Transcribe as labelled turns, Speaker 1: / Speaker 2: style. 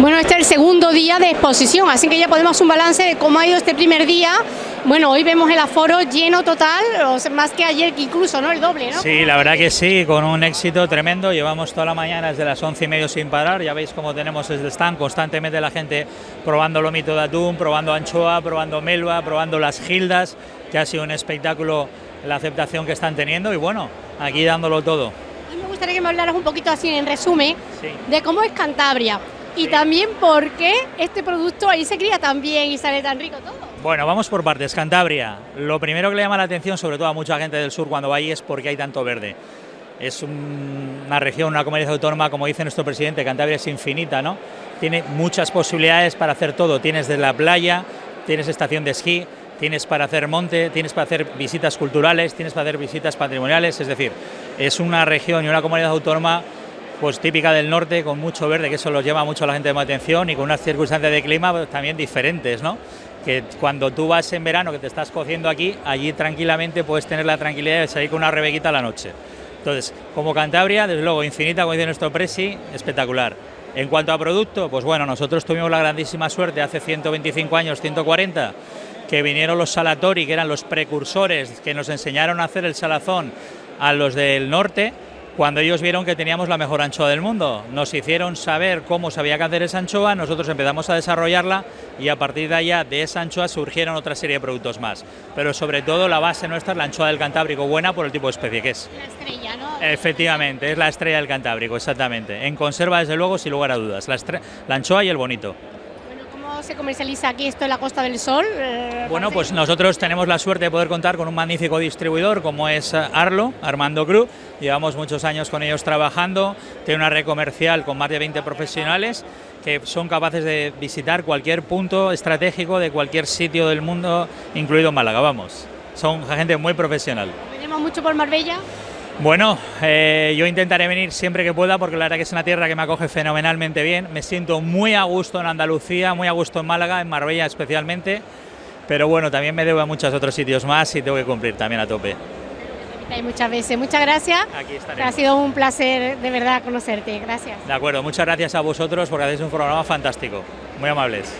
Speaker 1: Bueno, este es el segundo día de exposición, así que ya podemos hacer un balance de cómo ha ido este primer día. Bueno, hoy vemos el aforo lleno total, más que ayer que incluso, ¿no? El doble, ¿no?
Speaker 2: Sí, la verdad que sí, con un éxito tremendo. Llevamos toda la mañana desde las once y medio sin parar. Ya veis cómo tenemos desde stand constantemente la gente probando lomito de atún, probando anchoa, probando melva, probando las gildas, que ha sido un espectáculo la aceptación que están teniendo y bueno, aquí dándolo todo.
Speaker 1: Y me gustaría que me hablaras un poquito así en resumen de cómo es Cantabria y también por qué este producto ahí se cría tan bien y sale tan rico todo.
Speaker 2: Bueno, vamos por partes. Cantabria, lo primero que le llama la atención, sobre todo a mucha gente del sur cuando va ahí, es porque hay tanto verde. Es una región, una comunidad autónoma, como dice nuestro presidente, Cantabria es infinita, ¿no? Tiene muchas posibilidades para hacer todo. Tienes desde la playa, tienes estación de esquí, tienes para hacer monte, tienes para hacer visitas culturales, tienes para hacer visitas patrimoniales, es decir, es una región y una comunidad autónoma pues típica del norte, con mucho verde, que eso los lleva mucho a la gente de atención y con unas circunstancias de clima pues, también diferentes, ¿no? Que cuando tú vas en verano, que te estás cociendo aquí, allí tranquilamente puedes tener la tranquilidad de salir con una rebequita a la noche. Entonces, como Cantabria, desde luego, infinita, como dice nuestro presi, espectacular. En cuanto a producto, pues bueno, nosotros tuvimos la grandísima suerte hace 125 años, 140, que vinieron los Salatori, que eran los precursores que nos enseñaron a hacer el salazón a los del norte, cuando ellos vieron que teníamos la mejor anchoa del mundo. Nos hicieron saber cómo sabía que hacer esa anchoa, nosotros empezamos a desarrollarla y a partir de allá de esa anchoa surgieron otra serie de productos más. Pero sobre todo la base nuestra es la anchoa del Cantábrico, buena por el tipo de especie que es.
Speaker 1: La estrella, ¿no?
Speaker 2: Efectivamente, es la estrella del Cantábrico, exactamente. En conserva, desde luego, sin lugar a dudas, la, la anchoa y el bonito
Speaker 1: se comercializa aquí esto en la Costa del Sol?
Speaker 2: Eh, bueno, pues nosotros tenemos la suerte de poder contar con un magnífico distribuidor como es eh, Arlo, Armando Cruz. Llevamos muchos años con ellos trabajando, tiene una red comercial con más de 20 profesionales que son capaces de visitar cualquier punto estratégico de cualquier sitio del mundo, incluido Málaga, vamos. Son gente muy profesional.
Speaker 1: ¿Venimos mucho por Marbella?
Speaker 2: Bueno, eh, yo intentaré venir siempre que pueda porque la verdad que es una tierra que me acoge fenomenalmente bien. Me siento muy a gusto en Andalucía, muy a gusto en Málaga, en Marbella especialmente. Pero bueno, también me debo a muchos otros sitios más y tengo que cumplir también a tope.
Speaker 1: Hay muchas veces. Muchas gracias.
Speaker 2: Aquí
Speaker 1: Ha sido un placer de verdad conocerte. Gracias.
Speaker 2: De acuerdo, muchas gracias a vosotros porque hacéis un programa fantástico. Muy amables.